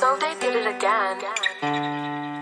So they did it again.